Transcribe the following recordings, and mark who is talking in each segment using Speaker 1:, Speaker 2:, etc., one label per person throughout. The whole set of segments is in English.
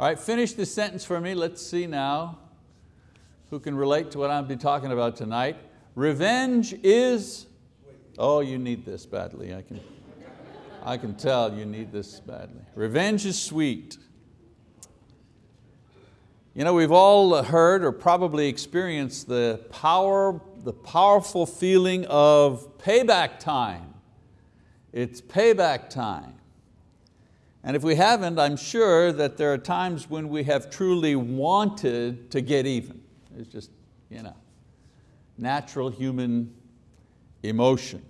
Speaker 1: All right, finish this sentence for me. Let's see now who can relate to what I'll be talking about tonight. Revenge is, oh, you need this badly. I can, I can tell you need this badly. Revenge is sweet. You know, we've all heard or probably experienced the, power, the powerful feeling of payback time. It's payback time. And if we haven't, I'm sure that there are times when we have truly wanted to get even. It's just, you know, natural human emotion.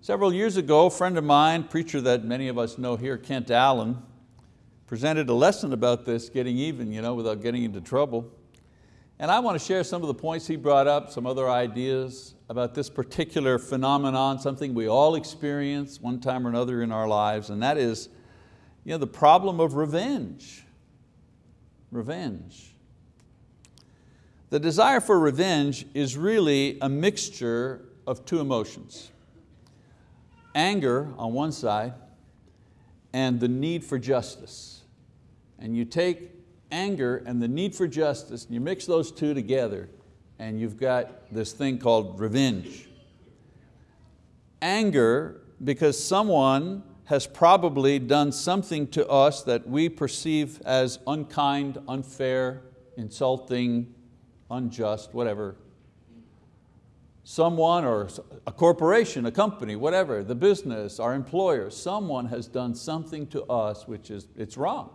Speaker 1: Several years ago, a friend of mine, preacher that many of us know here, Kent Allen, presented a lesson about this, getting even, you know, without getting into trouble. And I want to share some of the points he brought up, some other ideas about this particular phenomenon, something we all experience one time or another in our lives, and that is you know, the problem of revenge. Revenge. The desire for revenge is really a mixture of two emotions. Anger on one side and the need for justice. And you take anger and the need for justice and you mix those two together and you've got this thing called revenge. Anger because someone has probably done something to us that we perceive as unkind, unfair, insulting, unjust, whatever. Someone or a corporation, a company, whatever, the business, our employer, someone has done something to us which is it's wrong.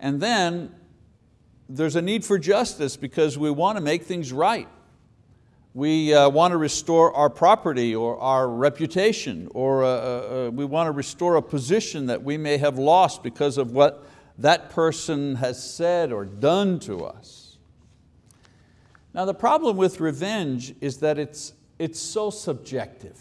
Speaker 1: And then there's a need for justice because we want to make things right. We uh, want to restore our property or our reputation, or uh, uh, uh we want to restore a position that we may have lost because of what that person has said or done to us. Now the problem with revenge is that it's, it's so subjective.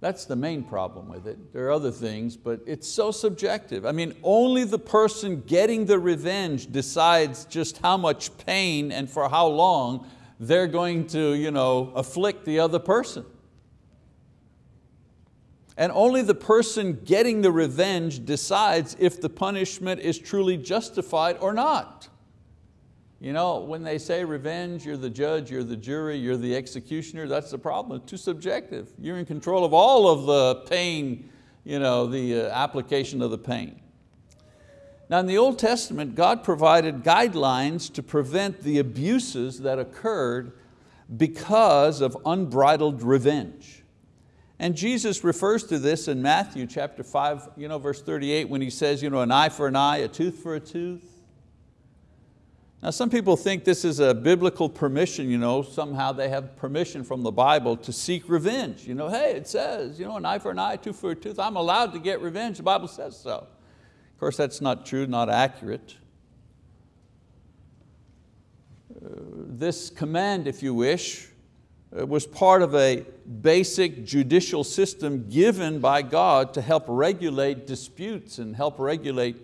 Speaker 1: That's the main problem with it. There are other things, but it's so subjective. I mean, only the person getting the revenge decides just how much pain and for how long they're going to you know, afflict the other person. And only the person getting the revenge decides if the punishment is truly justified or not. You know, when they say revenge, you're the judge, you're the jury, you're the executioner, that's the problem, it's too subjective. You're in control of all of the pain, you know, the uh, application of the pain. Now in the Old Testament, God provided guidelines to prevent the abuses that occurred because of unbridled revenge. And Jesus refers to this in Matthew chapter 5, you know, verse 38, when he says, you know, an eye for an eye, a tooth for a tooth. Now some people think this is a biblical permission, you know, somehow they have permission from the Bible to seek revenge. You know, hey, it says, you know, an eye for an eye, a tooth for a tooth, I'm allowed to get revenge, the Bible says so. Of course, that's not true, not accurate. Uh, this command, if you wish, uh, was part of a basic judicial system given by God to help regulate disputes and help regulate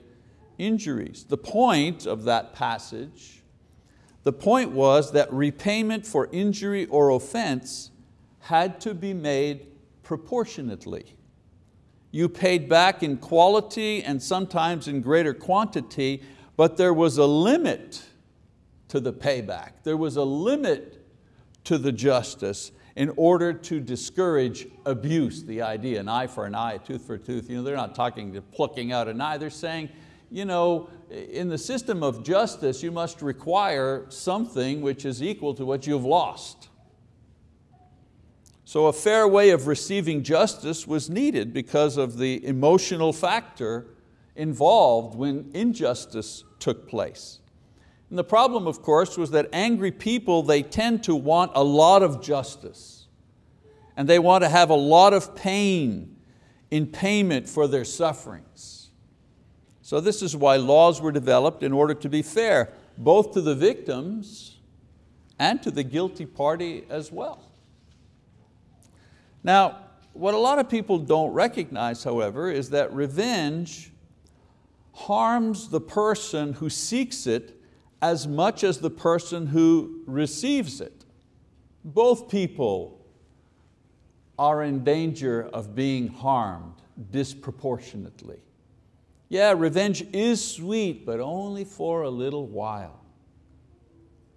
Speaker 1: injuries. The point of that passage, the point was that repayment for injury or offense had to be made proportionately. You paid back in quality and sometimes in greater quantity, but there was a limit to the payback. There was a limit to the justice in order to discourage abuse, the idea, an eye for an eye, a tooth for a tooth. You know, they're not talking to plucking out an eye, they're saying, you know, in the system of justice, you must require something which is equal to what you've lost. So a fair way of receiving justice was needed because of the emotional factor involved when injustice took place. And the problem, of course, was that angry people, they tend to want a lot of justice. And they want to have a lot of pain in payment for their sufferings. So this is why laws were developed in order to be fair, both to the victims and to the guilty party as well. Now, what a lot of people don't recognize, however, is that revenge harms the person who seeks it as much as the person who receives it. Both people are in danger of being harmed disproportionately. Yeah, revenge is sweet, but only for a little while.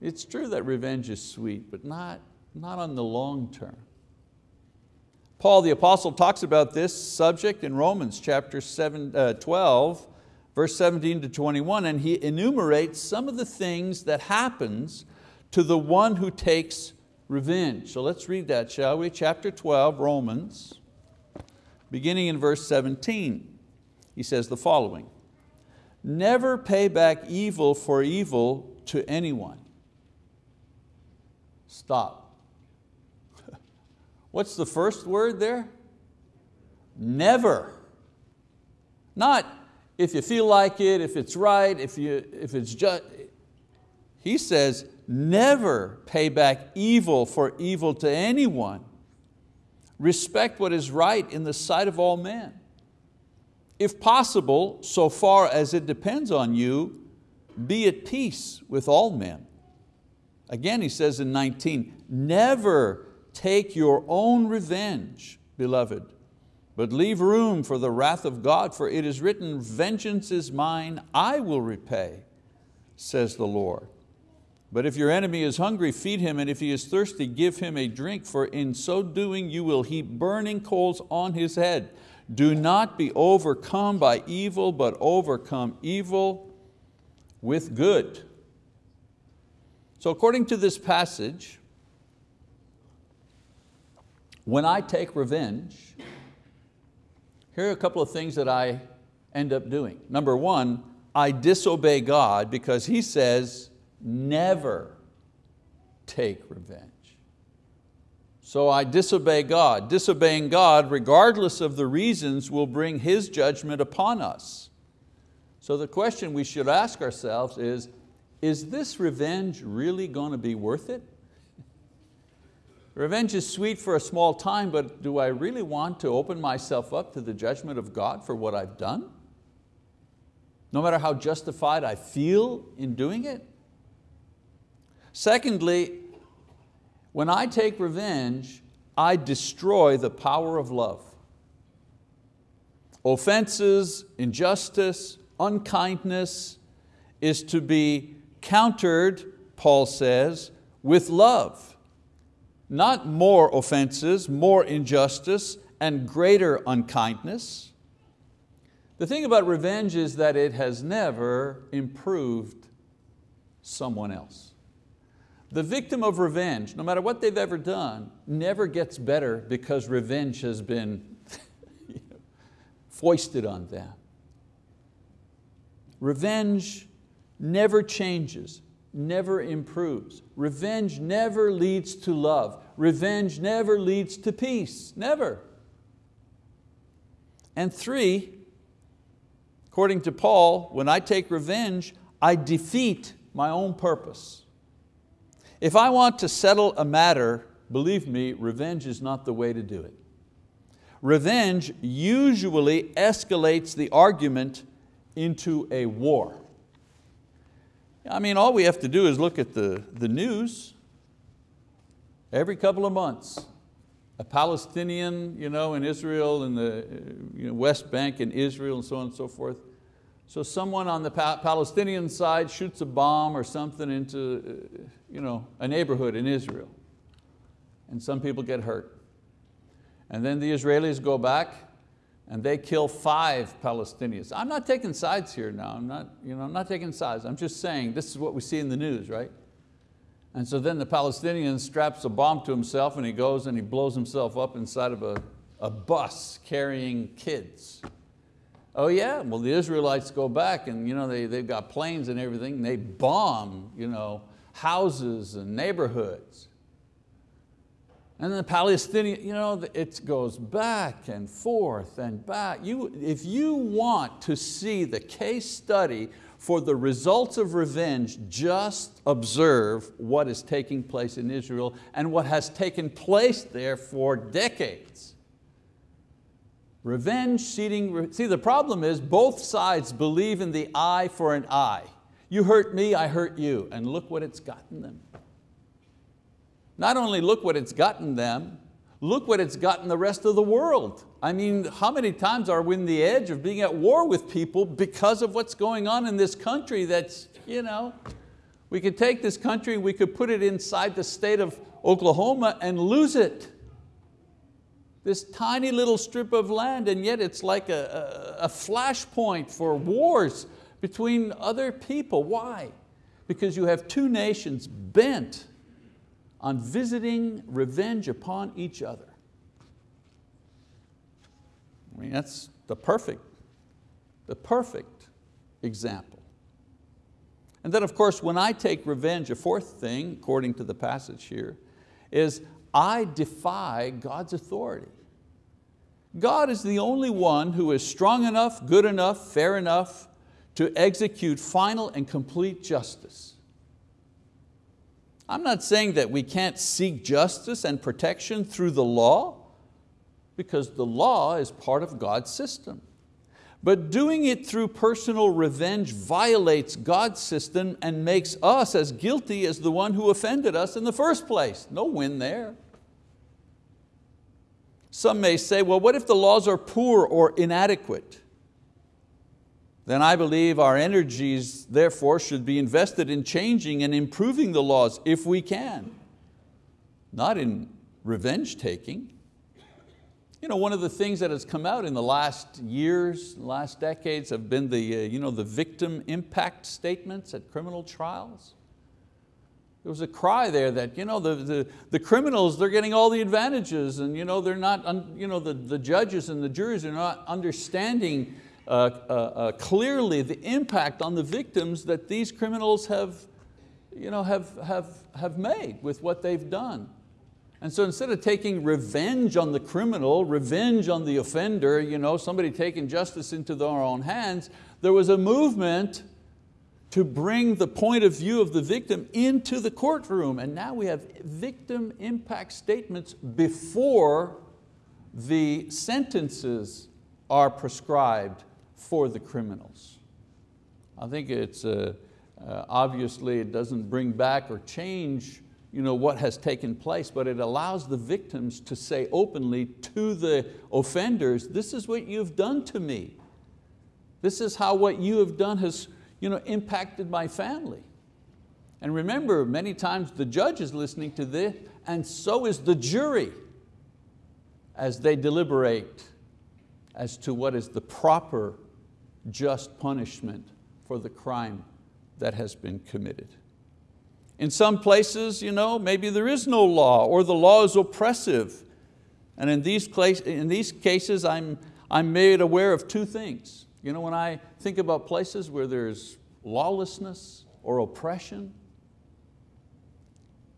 Speaker 1: It's true that revenge is sweet, but not, not on the long term. Paul the apostle talks about this subject in Romans chapter seven, uh, 12, verse 17 to 21, and he enumerates some of the things that happens to the one who takes revenge. So let's read that, shall we? Chapter 12, Romans, beginning in verse 17. He says the following, never pay back evil for evil to anyone. Stop. What's the first word there? Never. Not if you feel like it, if it's right, if, you, if it's just. He says, never pay back evil for evil to anyone. Respect what is right in the sight of all men. If possible, so far as it depends on you, be at peace with all men. Again, he says in 19, never take your own revenge, beloved, but leave room for the wrath of God, for it is written, vengeance is mine, I will repay, says the Lord. But if your enemy is hungry, feed him, and if he is thirsty, give him a drink, for in so doing you will heap burning coals on his head. Do not be overcome by evil, but overcome evil with good. So according to this passage, when I take revenge, here are a couple of things that I end up doing. Number one, I disobey God because He says, never take revenge. So I disobey God. Disobeying God, regardless of the reasons, will bring His judgment upon us. So the question we should ask ourselves is, is this revenge really going to be worth it? Revenge is sweet for a small time, but do I really want to open myself up to the judgment of God for what I've done? No matter how justified I feel in doing it? Secondly, when I take revenge, I destroy the power of love. Offenses, injustice, unkindness is to be countered, Paul says, with love. Not more offenses, more injustice, and greater unkindness. The thing about revenge is that it has never improved someone else. The victim of revenge, no matter what they've ever done, never gets better because revenge has been foisted on them. Revenge never changes, never improves. Revenge never leads to love. Revenge never leads to peace, never. And three, according to Paul, when I take revenge, I defeat my own purpose. If I want to settle a matter, believe me, revenge is not the way to do it. Revenge usually escalates the argument into a war. I mean, all we have to do is look at the, the news. Every couple of months, a Palestinian you know, in Israel, in the you know, West Bank in Israel and so on and so forth. So someone on the Palestinian side shoots a bomb or something into uh, you know, a neighborhood in Israel and some people get hurt. And then the Israelis go back and they kill five Palestinians. I'm not taking sides here now, I'm not, you know, I'm not taking sides. I'm just saying this is what we see in the news, right? And so then the Palestinian straps a bomb to himself and he goes and he blows himself up inside of a, a bus carrying kids. Oh yeah, well the Israelites go back and you know, they, they've got planes and everything, and they bomb you know, houses and neighborhoods. And the Palestinian, you know, it goes back and forth and back. You, if you want to see the case study for the results of revenge, just observe what is taking place in Israel and what has taken place there for decades. Revenge seeding, see the problem is both sides believe in the eye for an eye. You hurt me, I hurt you, and look what it's gotten them. Not only look what it's gotten them, Look what it's gotten the rest of the world. I mean, how many times are we in the edge of being at war with people because of what's going on in this country that's, you know, we could take this country, we could put it inside the state of Oklahoma and lose it. This tiny little strip of land and yet it's like a, a, a flashpoint for wars between other people. Why? Because you have two nations bent on visiting revenge upon each other. I mean, that's the perfect, the perfect example. And then of course, when I take revenge, a fourth thing, according to the passage here, is I defy God's authority. God is the only one who is strong enough, good enough, fair enough to execute final and complete justice. I'm not saying that we can't seek justice and protection through the law, because the law is part of God's system. But doing it through personal revenge violates God's system and makes us as guilty as the one who offended us in the first place. No win there. Some may say, well, what if the laws are poor or inadequate? Then I believe our energies therefore should be invested in changing and improving the laws if we can, not in revenge taking. You know, one of the things that has come out in the last years, last decades have been the, uh, you know, the victim impact statements at criminal trials. There was a cry there that you know, the, the, the criminals, they're getting all the advantages and you know, they're not, you know, the, the judges and the juries are not understanding uh, uh, uh, clearly the impact on the victims that these criminals have, you know, have, have, have made with what they've done. And so instead of taking revenge on the criminal, revenge on the offender, you know, somebody taking justice into their own hands, there was a movement to bring the point of view of the victim into the courtroom. And now we have victim impact statements before the sentences are prescribed for the criminals. I think it's, uh, uh, obviously it doesn't bring back or change you know, what has taken place, but it allows the victims to say openly to the offenders, this is what you've done to me. This is how what you have done has you know, impacted my family. And remember, many times the judge is listening to this, and so is the jury as they deliberate as to what is the proper just punishment for the crime that has been committed. In some places, you know, maybe there is no law or the law is oppressive. And in these, in these cases, I'm, I'm made aware of two things. You know, when I think about places where there's lawlessness or oppression,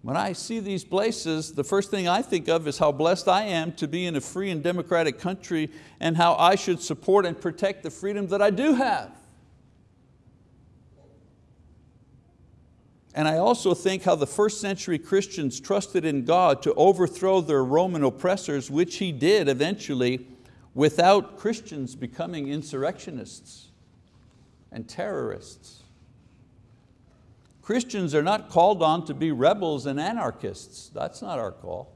Speaker 1: when I see these places, the first thing I think of is how blessed I am to be in a free and democratic country and how I should support and protect the freedom that I do have. And I also think how the first century Christians trusted in God to overthrow their Roman oppressors, which He did eventually without Christians becoming insurrectionists and terrorists. Christians are not called on to be rebels and anarchists. That's not our call.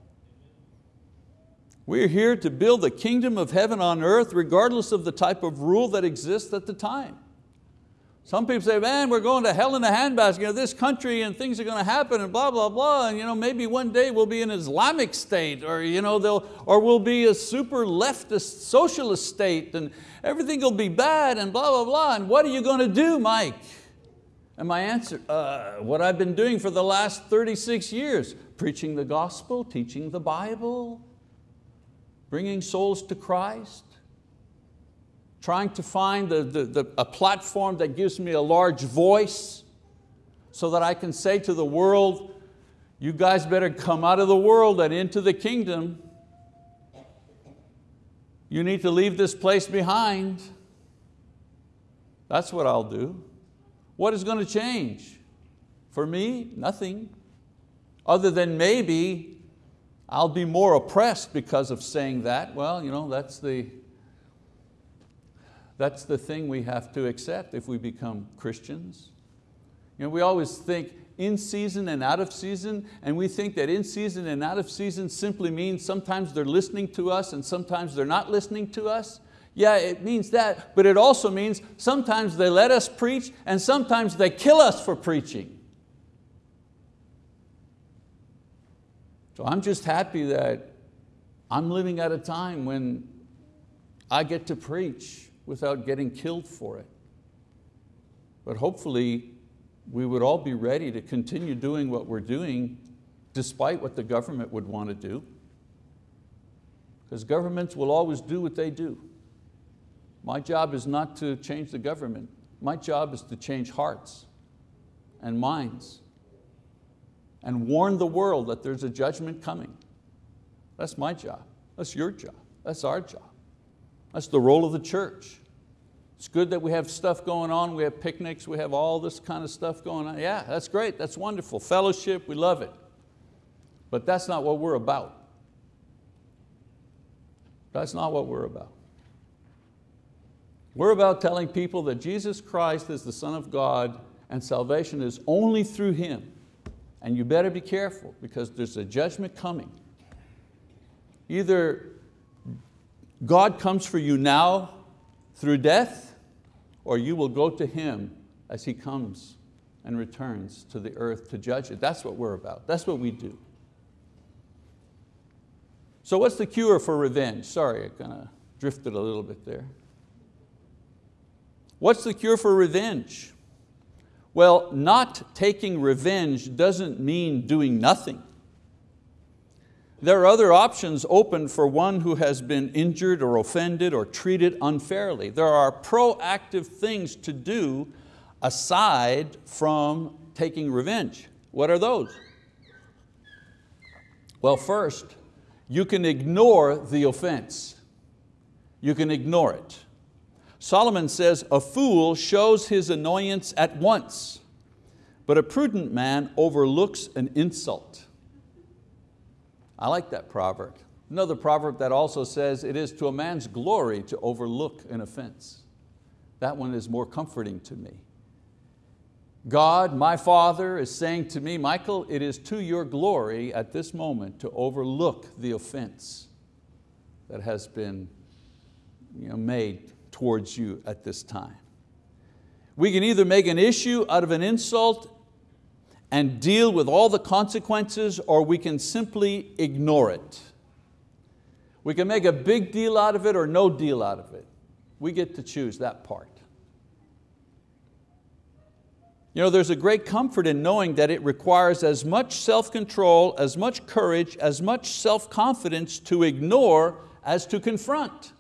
Speaker 1: We're here to build the kingdom of heaven on earth regardless of the type of rule that exists at the time. Some people say, man, we're going to hell in a handbasket, you this country and things are going to happen and blah, blah, blah. And you know, maybe one day we'll be an Islamic state or, you know, they'll, or we'll be a super leftist socialist state and everything will be bad and blah, blah, blah. And what are you going to do, Mike? And my answer, uh, what I've been doing for the last 36 years, preaching the gospel, teaching the Bible, bringing souls to Christ, trying to find the, the, the, a platform that gives me a large voice so that I can say to the world, you guys better come out of the world and into the kingdom. You need to leave this place behind. That's what I'll do. What is going to change? For me, nothing. Other than maybe I'll be more oppressed because of saying that. Well, you know, that's the, that's the thing we have to accept if we become Christians. You know, we always think in season and out of season, and we think that in season and out of season simply means sometimes they're listening to us and sometimes they're not listening to us. Yeah, it means that, but it also means sometimes they let us preach and sometimes they kill us for preaching. So I'm just happy that I'm living at a time when I get to preach without getting killed for it. But hopefully we would all be ready to continue doing what we're doing despite what the government would want to do. Because governments will always do what they do. My job is not to change the government. My job is to change hearts and minds and warn the world that there's a judgment coming. That's my job. That's your job. That's our job. That's the role of the church. It's good that we have stuff going on, we have picnics, we have all this kind of stuff going on. Yeah, that's great, that's wonderful. Fellowship, we love it. But that's not what we're about. That's not what we're about. We're about telling people that Jesus Christ is the Son of God and salvation is only through Him. And you better be careful because there's a judgment coming. Either God comes for you now through death, or you will go to Him as He comes and returns to the earth to judge it. That's what we're about. That's what we do. So what's the cure for revenge? Sorry, I kind of drifted a little bit there. What's the cure for revenge? Well, not taking revenge doesn't mean doing nothing. There are other options open for one who has been injured or offended or treated unfairly. There are proactive things to do aside from taking revenge. What are those? Well, first, you can ignore the offense. You can ignore it. Solomon says, a fool shows his annoyance at once, but a prudent man overlooks an insult. I like that proverb. Another proverb that also says, it is to a man's glory to overlook an offense. That one is more comforting to me. God, my Father, is saying to me, Michael, it is to your glory at this moment to overlook the offense that has been you know, made towards you at this time. We can either make an issue out of an insult and deal with all the consequences or we can simply ignore it. We can make a big deal out of it or no deal out of it. We get to choose that part. You know, there's a great comfort in knowing that it requires as much self-control, as much courage, as much self-confidence to ignore as to confront.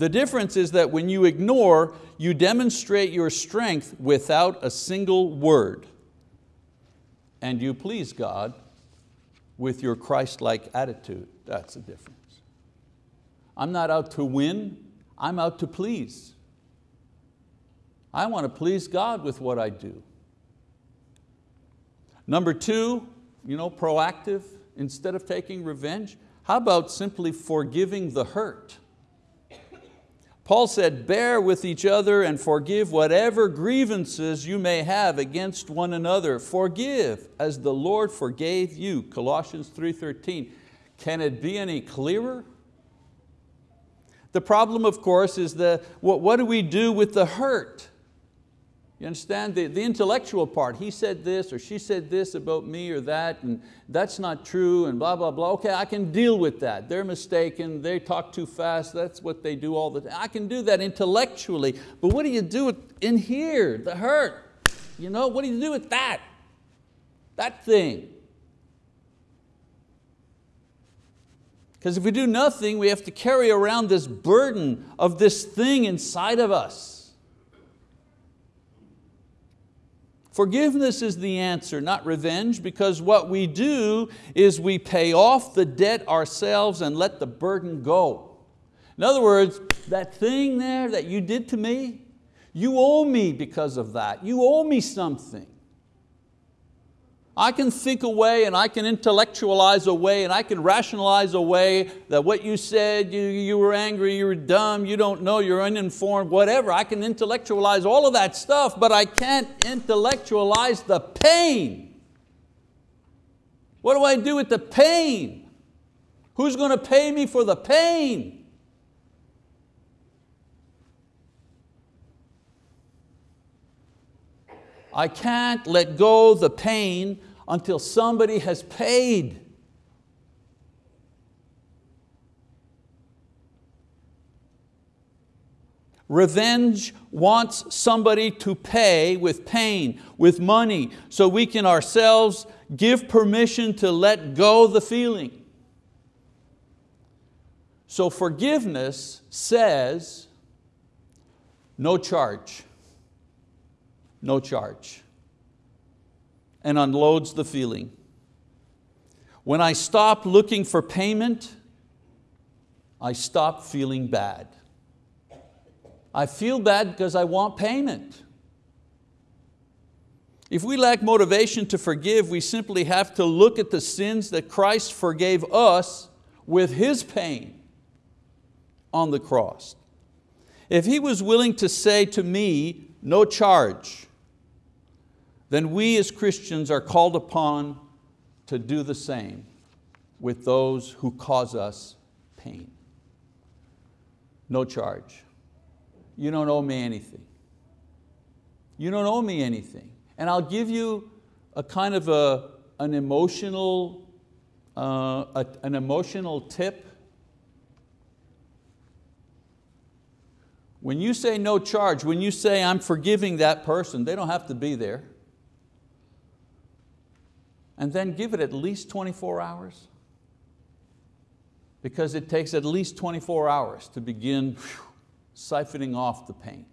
Speaker 1: The difference is that when you ignore, you demonstrate your strength without a single word. And you please God with your Christ-like attitude. That's the difference. I'm not out to win, I'm out to please. I want to please God with what I do. Number two, you know, proactive, instead of taking revenge, how about simply forgiving the hurt? Paul said, bear with each other and forgive whatever grievances you may have against one another. Forgive as the Lord forgave you, Colossians 3.13. Can it be any clearer? The problem, of course, is the, what, what do we do with the hurt? You understand? The, the intellectual part, he said this or she said this about me or that and that's not true and blah, blah, blah. Okay, I can deal with that. They're mistaken, they talk too fast, that's what they do all the time. I can do that intellectually, but what do you do with in here, the hurt? You know, what do you do with that? That thing. Because if we do nothing, we have to carry around this burden of this thing inside of us. Forgiveness is the answer, not revenge, because what we do is we pay off the debt ourselves and let the burden go. In other words, that thing there that you did to me, you owe me because of that. You owe me something. I can think away and I can intellectualize away and I can rationalize away that what you said, you, you were angry, you were dumb, you don't know, you're uninformed, whatever. I can intellectualize all of that stuff, but I can't intellectualize the pain. What do I do with the pain? Who's going to pay me for the pain? I can't let go the pain until somebody has paid. Revenge wants somebody to pay with pain, with money, so we can ourselves give permission to let go the feeling. So forgiveness says, no charge no charge, and unloads the feeling. When I stop looking for payment, I stop feeling bad. I feel bad because I want payment. If we lack motivation to forgive, we simply have to look at the sins that Christ forgave us with His pain on the cross. If He was willing to say to me, no charge, then we as Christians are called upon to do the same with those who cause us pain. No charge. You don't owe me anything. You don't owe me anything. And I'll give you a kind of a, an, emotional, uh, a, an emotional tip. When you say no charge, when you say I'm forgiving that person, they don't have to be there and then give it at least 24 hours? Because it takes at least 24 hours to begin whew, siphoning off the pain.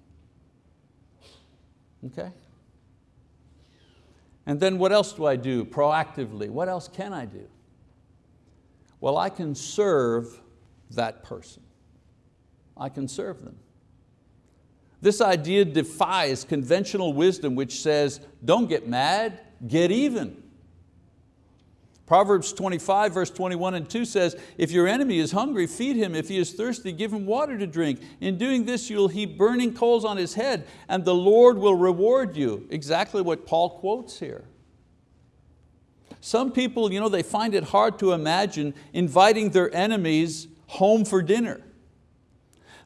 Speaker 1: Okay? And then what else do I do proactively? What else can I do? Well, I can serve that person. I can serve them. This idea defies conventional wisdom which says, don't get mad, get even. Proverbs 25 verse 21 and 2 says, if your enemy is hungry, feed him. If he is thirsty, give him water to drink. In doing this, you'll heap burning coals on his head and the Lord will reward you. Exactly what Paul quotes here. Some people, you know, they find it hard to imagine inviting their enemies home for dinner.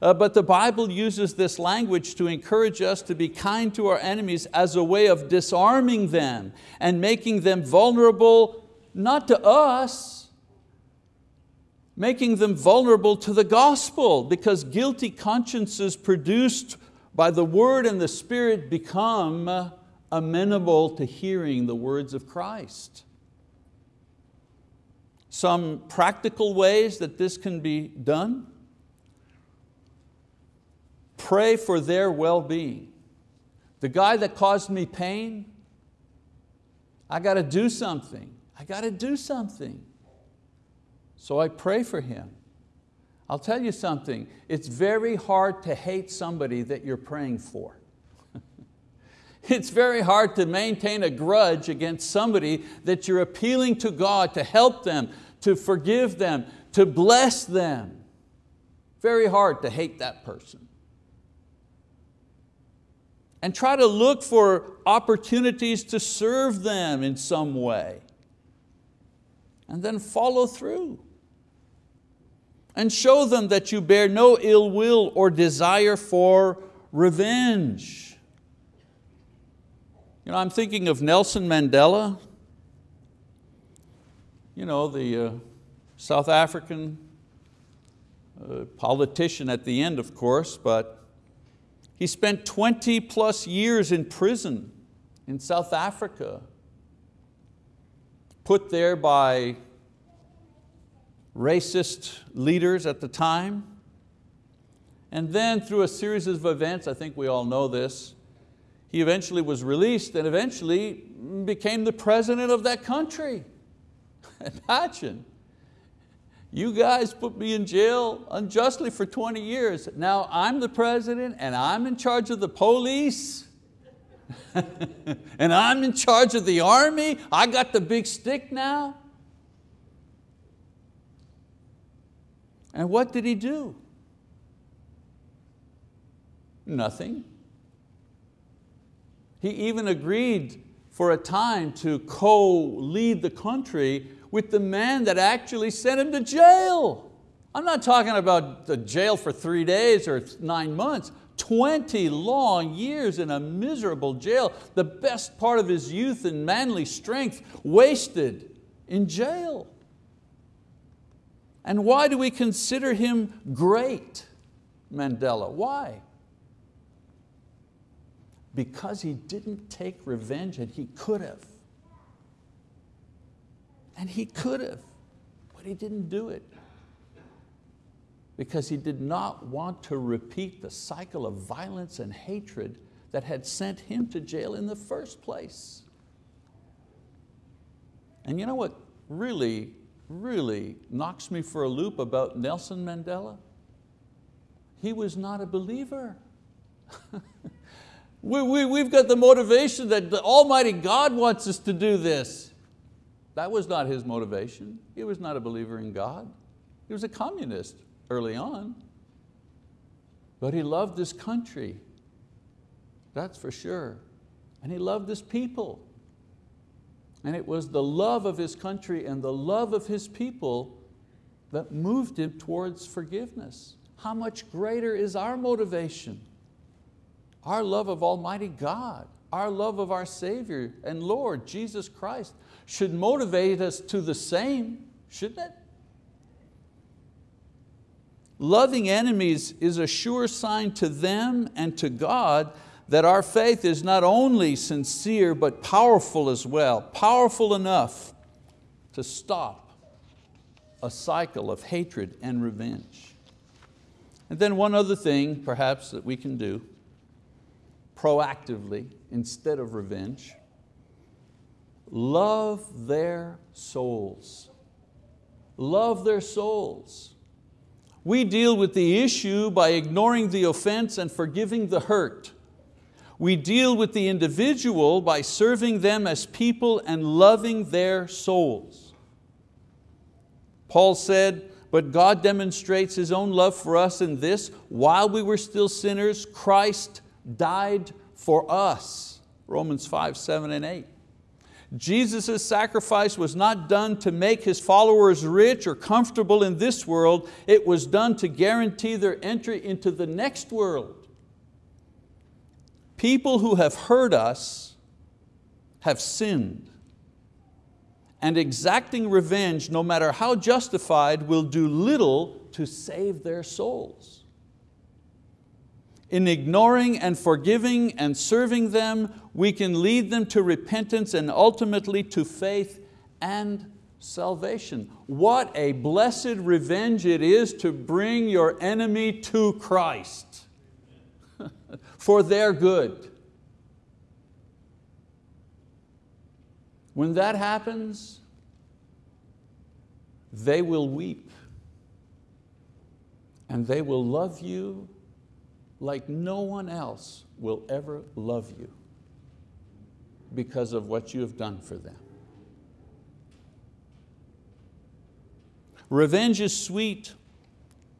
Speaker 1: Uh, but the Bible uses this language to encourage us to be kind to our enemies as a way of disarming them and making them vulnerable not to us, making them vulnerable to the gospel because guilty consciences produced by the word and the spirit become amenable to hearing the words of Christ. Some practical ways that this can be done. Pray for their well-being. The guy that caused me pain, I got to do something. I got to do something. So I pray for him. I'll tell you something, it's very hard to hate somebody that you're praying for. it's very hard to maintain a grudge against somebody that you're appealing to God to help them, to forgive them, to bless them. Very hard to hate that person. And try to look for opportunities to serve them in some way and then follow through. And show them that you bear no ill will or desire for revenge. You know, I'm thinking of Nelson Mandela, you know, the uh, South African uh, politician at the end, of course, but he spent 20 plus years in prison in South Africa put there by racist leaders at the time. And then through a series of events, I think we all know this, he eventually was released and eventually became the president of that country. Imagine. You guys put me in jail unjustly for 20 years. Now I'm the president and I'm in charge of the police. and I'm in charge of the army. I got the big stick now. And what did he do? Nothing. He even agreed for a time to co-lead the country with the man that actually sent him to jail. I'm not talking about the jail for three days or nine months. 20 long years in a miserable jail, the best part of his youth and manly strength wasted in jail. And why do we consider him great, Mandela? Why? Because he didn't take revenge and he could have. And he could have, but he didn't do it because he did not want to repeat the cycle of violence and hatred that had sent him to jail in the first place. And you know what really, really knocks me for a loop about Nelson Mandela? He was not a believer. we, we, we've got the motivation that the Almighty God wants us to do this. That was not his motivation. He was not a believer in God. He was a communist early on. But he loved this country, that's for sure. And he loved his people. And it was the love of his country and the love of his people that moved him towards forgiveness. How much greater is our motivation? Our love of Almighty God, our love of our Savior and Lord, Jesus Christ, should motivate us to the same, shouldn't it? Loving enemies is a sure sign to them and to God that our faith is not only sincere but powerful as well, powerful enough to stop a cycle of hatred and revenge. And then one other thing perhaps that we can do proactively instead of revenge, love their souls. Love their souls. We deal with the issue by ignoring the offense and forgiving the hurt. We deal with the individual by serving them as people and loving their souls. Paul said, but God demonstrates His own love for us in this, while we were still sinners, Christ died for us. Romans 5, 7 and 8. Jesus' sacrifice was not done to make His followers rich or comfortable in this world, it was done to guarantee their entry into the next world. People who have hurt us have sinned. And exacting revenge, no matter how justified, will do little to save their souls in ignoring and forgiving and serving them, we can lead them to repentance and ultimately to faith and salvation. What a blessed revenge it is to bring your enemy to Christ for their good. When that happens, they will weep and they will love you like no one else will ever love you because of what you have done for them. Revenge is sweet,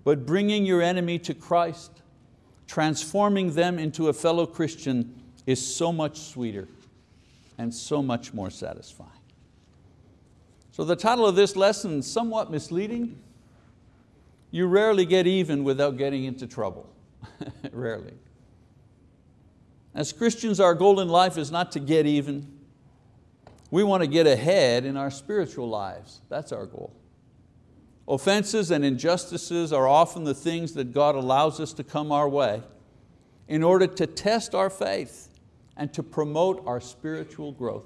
Speaker 1: but bringing your enemy to Christ, transforming them into a fellow Christian is so much sweeter and so much more satisfying. So the title of this lesson somewhat misleading. You rarely get even without getting into trouble. Rarely. As Christians, our goal in life is not to get even. We want to get ahead in our spiritual lives. That's our goal. Offenses and injustices are often the things that God allows us to come our way in order to test our faith and to promote our spiritual growth.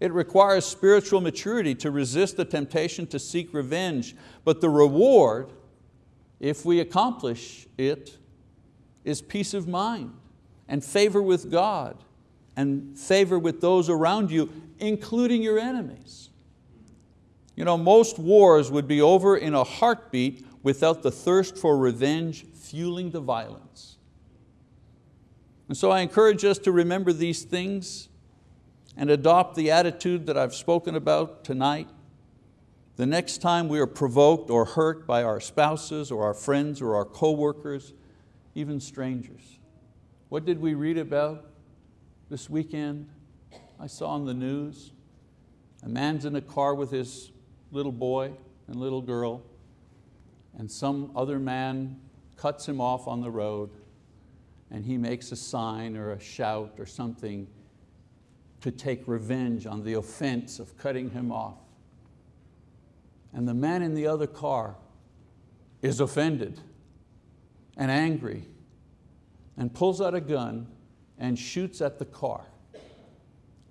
Speaker 1: It requires spiritual maturity to resist the temptation to seek revenge, but the reward if we accomplish it, is peace of mind and favor with God and favor with those around you, including your enemies. You know, most wars would be over in a heartbeat without the thirst for revenge fueling the violence. And so I encourage us to remember these things and adopt the attitude that I've spoken about tonight. The next time we are provoked or hurt by our spouses or our friends or our coworkers, even strangers. What did we read about this weekend? I saw on the news, a man's in a car with his little boy and little girl, and some other man cuts him off on the road and he makes a sign or a shout or something to take revenge on the offense of cutting him off. And the man in the other car is offended and angry and pulls out a gun and shoots at the car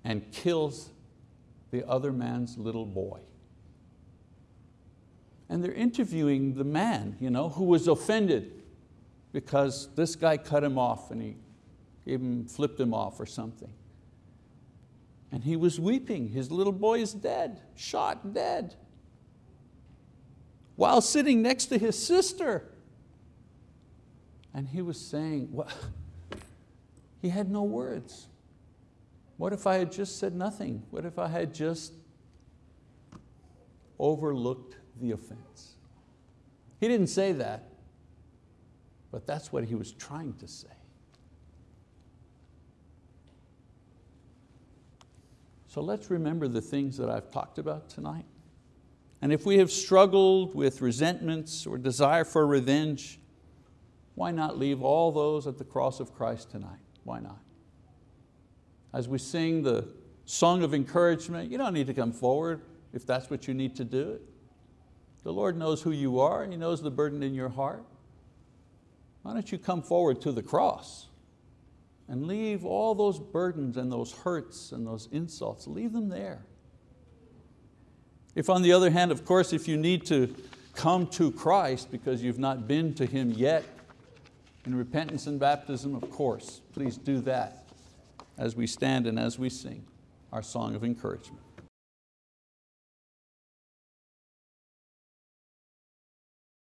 Speaker 1: and kills the other man's little boy. And they're interviewing the man you know, who was offended because this guy cut him off and he him, flipped him off or something. And he was weeping, his little boy is dead, shot dead. While sitting next to his sister. And he was saying, well, he had no words. What if I had just said nothing? What if I had just overlooked the offense? He didn't say that, but that's what he was trying to say. So let's remember the things that I've talked about tonight. And if we have struggled with resentments or desire for revenge, why not leave all those at the cross of Christ tonight? Why not? As we sing the song of encouragement, you don't need to come forward if that's what you need to do. The Lord knows who you are, He knows the burden in your heart. Why don't you come forward to the cross and leave all those burdens and those hurts and those insults, leave them there. If on the other hand, of course, if you need to come to Christ because you've not been to Him yet, in repentance and baptism, of course, please do that as we stand and as we sing our song of encouragement.